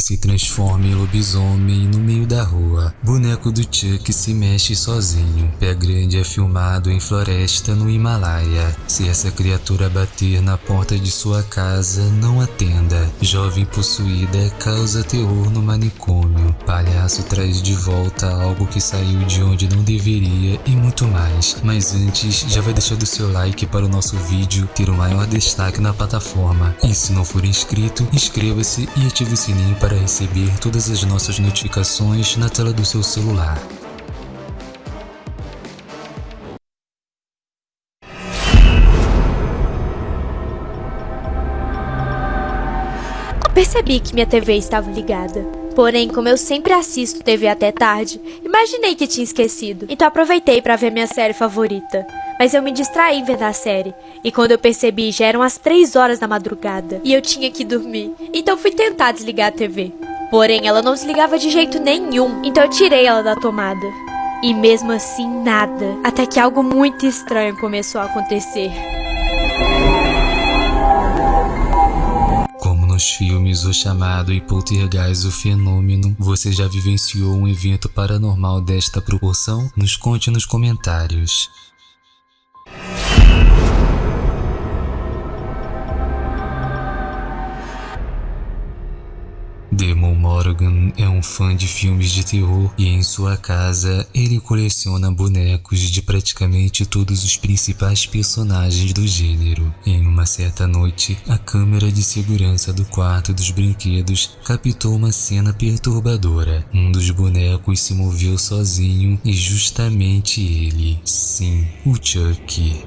se transforma em lobisomem no meio da rua. Boneco do Chuck se mexe sozinho. Pé grande é filmado em floresta no Himalaia. Se essa criatura bater na porta de sua casa, não atenda. Jovem possuída causa terror no manicômio. Palhaço traz de volta algo que saiu de onde não deveria e muito mais. Mas antes, já vai deixando seu like para o nosso vídeo ter o maior destaque na plataforma. E se não for inscrito, inscreva-se e ative o sininho para receber todas as nossas notificações na tela do seu celular. Percebi que minha TV estava ligada. Porém, como eu sempre assisto TV até tarde, imaginei que tinha esquecido. Então aproveitei para ver minha série favorita. Mas eu me distraí vendo a série. E quando eu percebi, já eram as 3 horas da madrugada. E eu tinha que dormir. Então fui tentar desligar a TV. Porém, ela não desligava de jeito nenhum. Então eu tirei ela da tomada. E mesmo assim, nada. Até que algo muito estranho começou a acontecer. Nos filmes O Chamado e Poltergeist o Fenômeno, você já vivenciou um evento paranormal desta proporção? Nos conte nos comentários. Morgan é um fã de filmes de terror e em sua casa ele coleciona bonecos de praticamente todos os principais personagens do gênero. Em uma certa noite, a câmera de segurança do quarto dos brinquedos captou uma cena perturbadora. Um dos bonecos se moveu sozinho e justamente ele, sim, o Chuck.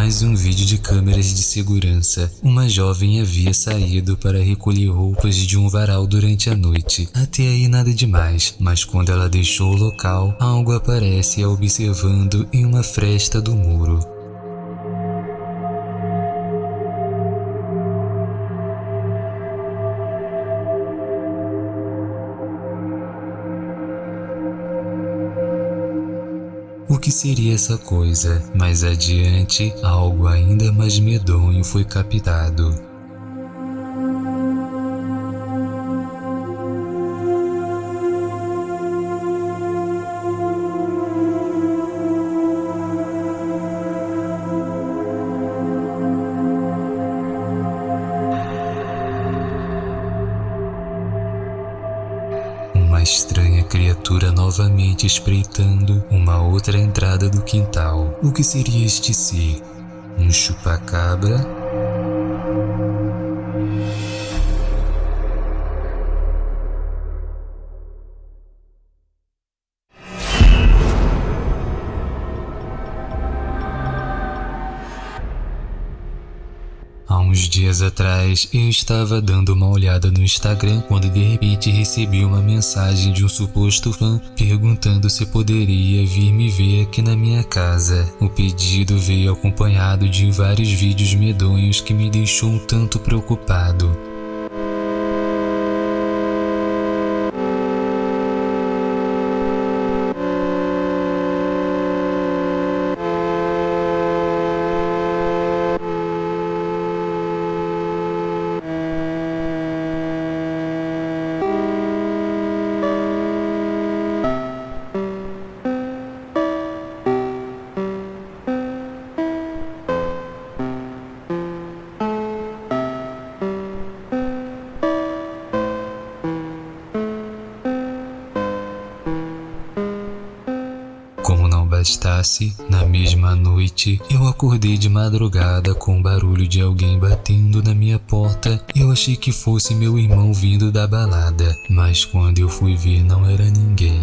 Mais um vídeo de câmeras de segurança. Uma jovem havia saído para recolher roupas de um varal durante a noite. Até aí nada demais, mas quando ela deixou o local, algo aparece a observando em uma fresta do muro. Que seria essa coisa? Mais adiante, algo ainda mais medonho foi captado. Criatura novamente espreitando uma outra entrada do quintal. O que seria este ser? Um chupacabra? Uns dias atrás, eu estava dando uma olhada no Instagram quando de repente recebi uma mensagem de um suposto fã perguntando se poderia vir me ver aqui na minha casa. O pedido veio acompanhado de vários vídeos medonhos que me deixou um tanto preocupado. Bastasse, na mesma noite eu acordei de madrugada com o barulho de alguém batendo na minha porta. Eu achei que fosse meu irmão vindo da balada, mas quando eu fui ver não era ninguém.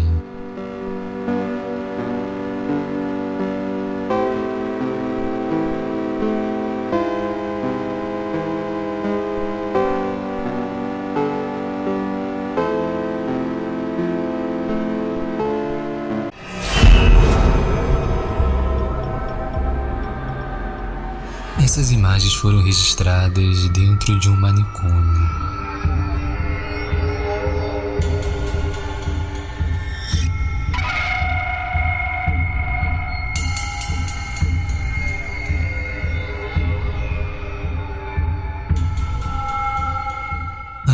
Imagens foram registradas dentro de um manicômio.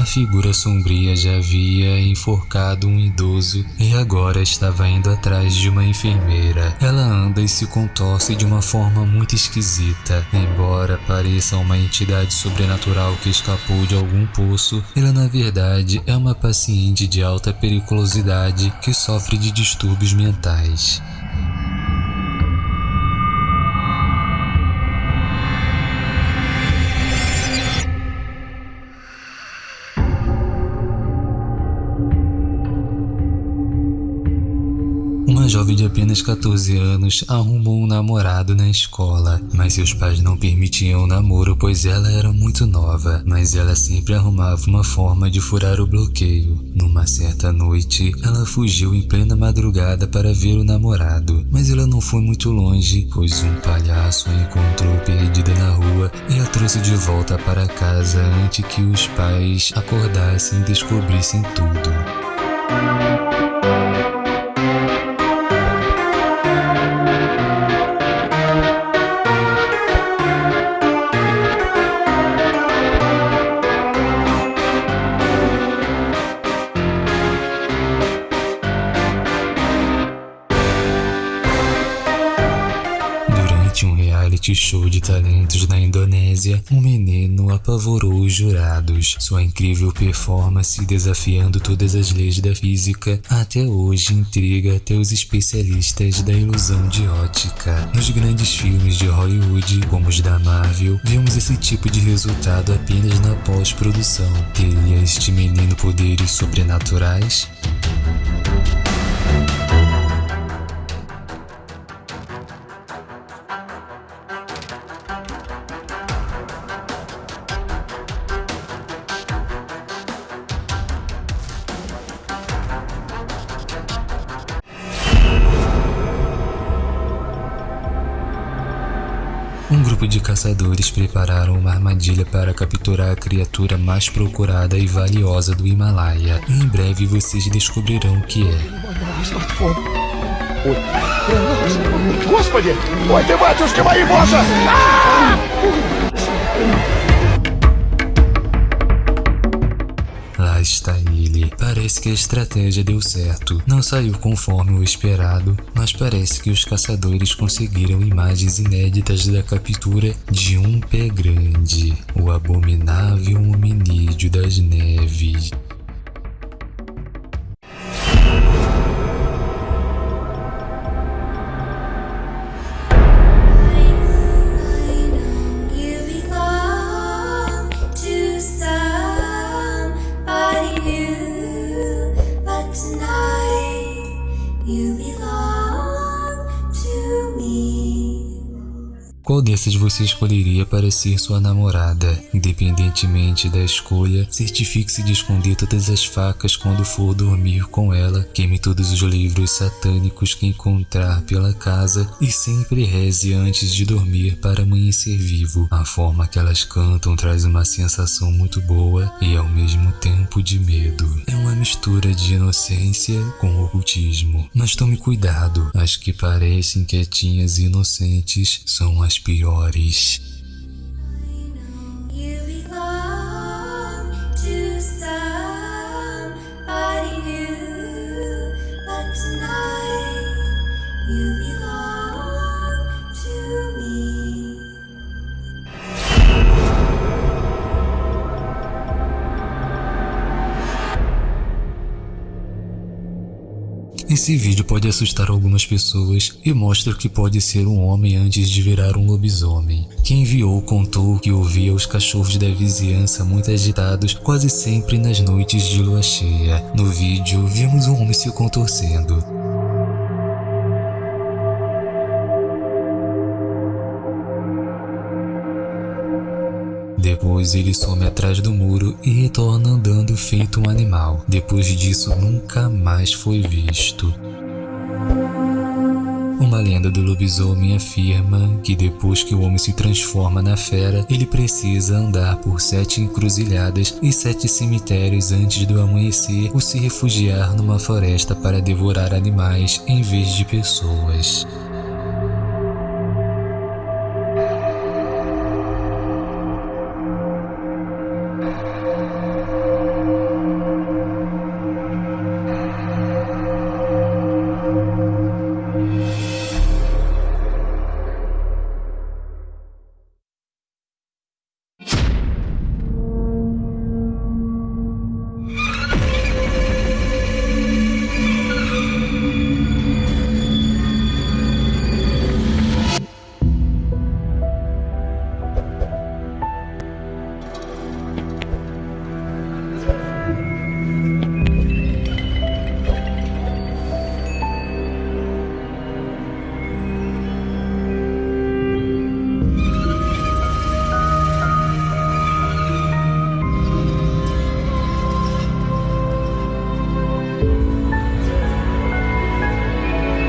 A figura sombria já havia enforcado um idoso e agora estava indo atrás de uma enfermeira. Ela anda e se contorce de uma forma muito esquisita. Embora pareça uma entidade sobrenatural que escapou de algum poço, ela na verdade é uma paciente de alta periculosidade que sofre de distúrbios mentais. Jovem de apenas 14 anos arrumou um namorado na escola, mas seus pais não permitiam o namoro pois ela era muito nova, mas ela sempre arrumava uma forma de furar o bloqueio. Numa certa noite, ela fugiu em plena madrugada para ver o namorado, mas ela não foi muito longe, pois um palhaço a encontrou perdida na rua e a trouxe de volta para casa antes que os pais acordassem e descobrissem tudo. Um menino apavorou os jurados. Sua incrível performance desafiando todas as leis da física até hoje intriga até os especialistas da ilusão de ótica. Nos grandes filmes de Hollywood, como os da Marvel, vemos esse tipo de resultado apenas na pós-produção. Teria este menino poderes sobrenaturais? grupo de caçadores prepararam uma armadilha para capturar a criatura mais procurada e valiosa do Himalaia. Em breve vocês descobrirão o que é. смартфон. Ой. Господи! Ой, ты, батюшки мои, боже! Está ele. Parece que a estratégia deu certo. Não saiu conforme o esperado, mas parece que os caçadores conseguiram imagens inéditas da captura de um pé grande, o abominável hominídeo das neves. Qual dessas você escolheria para ser sua namorada? Independentemente da escolha, certifique-se de esconder todas as facas quando for dormir com ela, queime todos os livros satânicos que encontrar pela casa e sempre reze antes de dormir para amanhecer vivo. A forma que elas cantam traz uma sensação muito boa e ao mesmo tempo de medo. É uma mistura de inocência com ocultismo. Mas tome cuidado, as que parecem quietinhas e inocentes são as superiores Esse vídeo pode assustar algumas pessoas e mostra que pode ser um homem antes de virar um lobisomem. Quem enviou contou que ouvia os cachorros da vizinhança muito agitados quase sempre nas noites de lua cheia. No vídeo, vimos um homem se contorcendo. Depois ele some atrás do muro e retorna andando feito um animal. Depois disso, nunca mais foi visto. Uma lenda do lobisomem afirma que depois que o homem se transforma na fera, ele precisa andar por sete encruzilhadas e sete cemitérios antes do amanhecer ou se refugiar numa floresta para devorar animais em vez de pessoas.